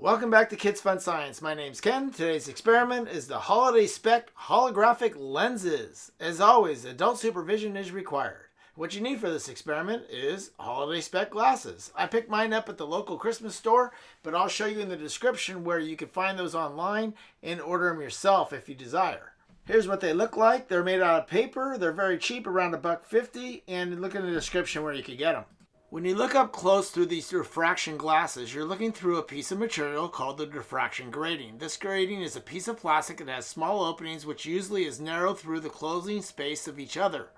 Welcome back to Kids Fun Science. My name's Ken. Today's experiment is the Holiday Spec holographic lenses. As always, adult supervision is required. What you need for this experiment is Holiday Spec glasses. I picked mine up at the local Christmas store, but I'll show you in the description where you can find those online and order them yourself if you desire. Here's what they look like. They're made out of paper. They're very cheap, around a buck fifty, and look in the description where you can get them. When you look up close through these diffraction glasses, you're looking through a piece of material called the diffraction grating. This grating is a piece of plastic that has small openings which usually is narrow through the closing space of each other.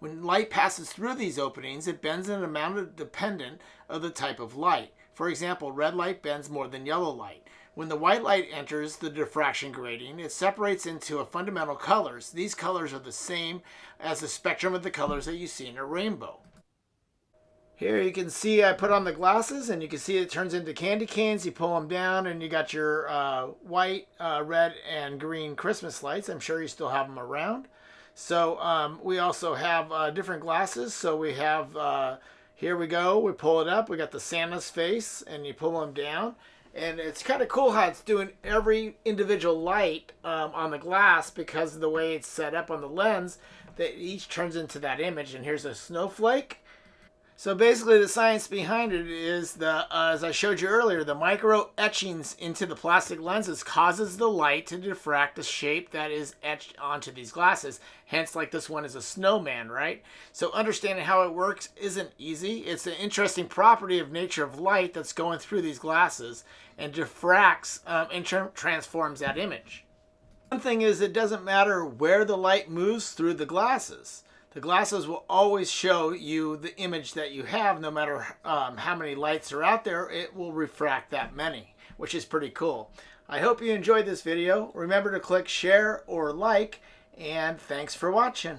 When light passes through these openings, it bends in an amount dependent of the type of light. For example, red light bends more than yellow light. When the white light enters the diffraction grating, it separates into a fundamental colors. These colors are the same as the spectrum of the colors that you see in a rainbow. Here you can see I put on the glasses and you can see it turns into candy canes. You pull them down and you got your uh, white, uh, red, and green Christmas lights. I'm sure you still have them around. So um, we also have uh, different glasses. So we have, uh, here we go, we pull it up. We got the Santa's face and you pull them down. And it's kind of cool how it's doing every individual light um, on the glass because of the way it's set up on the lens that each turns into that image. And here's a snowflake so basically the science behind it is the, uh, as I showed you earlier, the micro etchings into the plastic lenses causes the light to diffract the shape that is etched onto these glasses. Hence like this one is a snowman, right? So understanding how it works isn't easy. It's an interesting property of nature of light that's going through these glasses and diffracts um, and tra transforms that image. One thing is it doesn't matter where the light moves through the glasses the glasses will always show you the image that you have. No matter um, how many lights are out there it will refract that many which is pretty cool. I hope you enjoyed this video. Remember to click share or like and thanks for watching